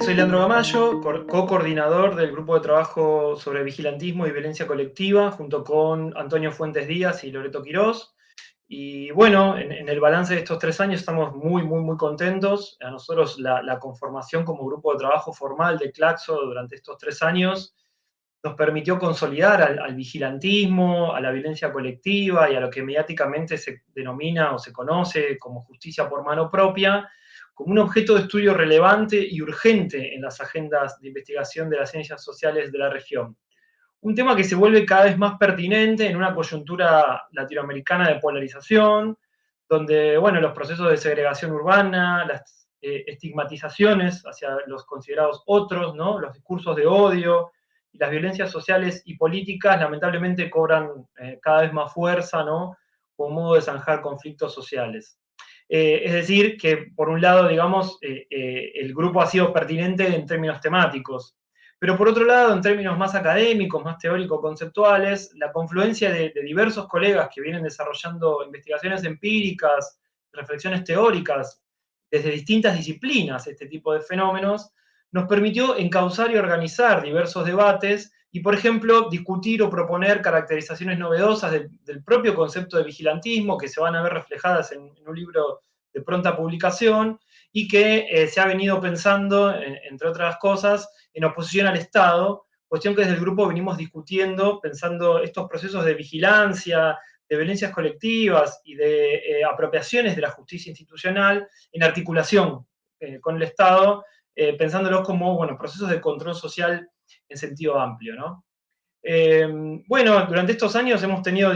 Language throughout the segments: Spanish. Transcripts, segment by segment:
Soy Leandro Gamayo, co-coordinador del grupo de trabajo sobre vigilantismo y violencia colectiva, junto con Antonio Fuentes Díaz y Loreto Quirós. Y bueno, en, el balance de estos tres años estamos muy, muy, muy contentos. A nosotros la, conformación como grupo de trabajo formal de Claxo durante estos tres años nos permitió consolidar al, al, vigilantismo, a la violencia colectiva y a lo que mediáticamente se denomina o se conoce como justicia por mano propia, como un objeto de estudio relevante y urgente en las agendas de investigación de las ciencias sociales de la región. Un tema que se vuelve cada vez más pertinente en una coyuntura latinoamericana de polarización, donde, bueno, los procesos de segregación urbana, las eh, estigmatizaciones hacia los considerados otros, ¿no? los discursos de odio las violencias sociales y políticas lamentablemente cobran eh, cada vez más fuerza, ¿no? como modo de zanjar conflictos sociales. Eh, es decir, que por un lado, digamos, el grupo ha sido pertinente en términos temáticos, pero por otro lado, en términos más académicos, más teórico-conceptuales, la confluencia de, diversos colegas que vienen desarrollando investigaciones empíricas, reflexiones teóricas, desde distintas disciplinas, este tipo de fenómenos, nos permitió encauzar y organizar diversos debates y, por ejemplo, discutir o proponer caracterizaciones novedosas del, propio concepto de vigilantismo que se van a ver reflejadas en, un libro de pronta publicación y que eh, se ha venido pensando, entre otras cosas, en oposición al Estado, cuestión que desde el grupo venimos discutiendo, pensando estos procesos de vigilancia, de violencias colectivas y de eh, apropiaciones de la justicia institucional en articulación eh, con el Estado, pensándolos como bueno, procesos de control social en sentido amplio, ¿no? Eh, bueno, durante estos años hemos tenido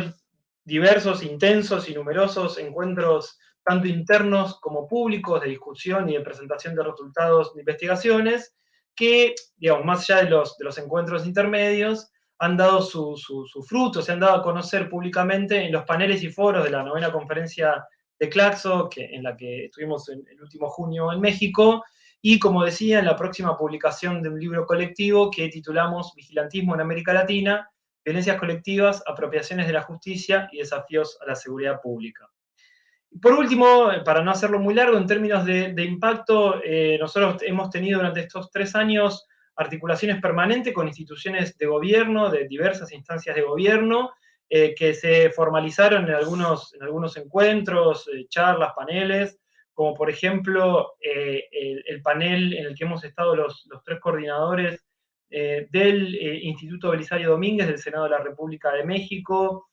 diversos, intensos y numerosos encuentros, tanto internos como públicos, de discusión y de presentación de resultados de investigaciones, que, digamos, más allá de los, de los encuentros intermedios, han dado su, su, fruto, se han dado a conocer públicamente en los paneles y foros de la novena conferencia de Claxo, que, en la que estuvimos en el último junio en México, y como decía, en la próxima publicación de un libro colectivo que titulamos Vigilantismo en América Latina, violencias colectivas, apropiaciones de la justicia y desafíos a la seguridad pública. Por último, para no hacerlo muy largo, en términos de, impacto, eh, nosotros hemos tenido durante estos tres años articulaciones permanentes con instituciones de gobierno, de diversas instancias de gobierno, eh, que se formalizaron en algunos, en algunos encuentros, eh, charlas, paneles, como por ejemplo eh, el, panel en el que hemos estado los, tres coordinadores del Instituto Belisario Domínguez del Senado de la República de México,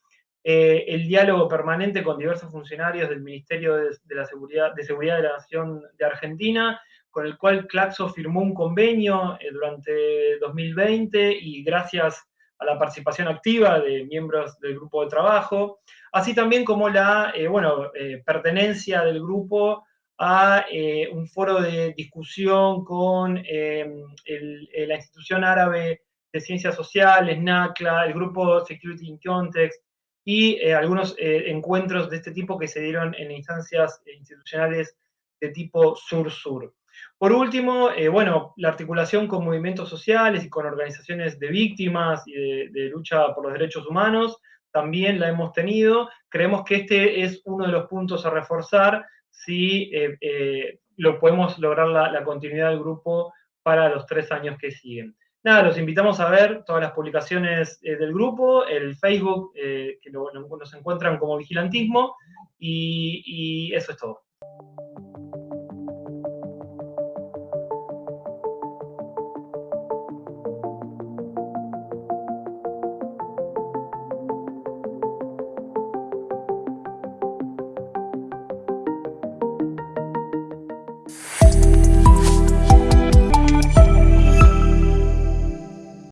el diálogo permanente con diversos funcionarios del Ministerio de, la Seguridad, de Seguridad de la Nación de Argentina, con el cual Claxo firmó un convenio durante 2020 y gracias a la participación activa de miembros del grupo de trabajo, así también como la bueno, pertenencia del grupo a eh, un foro de discusión con eh, eh, la institución árabe de ciencias sociales, NACLA, el grupo Security in Context y algunos encuentros de este tipo que se dieron en instancias institucionales de tipo sur-sur. Por último, bueno, la articulación con movimientos sociales y con organizaciones de víctimas y de, lucha por los derechos humanos, también la hemos tenido. Creemos que este es uno de los puntos a reforzar si eh, eh, lo podemos lograr la, continuidad del grupo para los tres años que siguen. Nada, los invitamos a ver todas las publicaciones eh, del grupo, el Facebook, que nos encuentran como Vigilantismo, y eso es todo.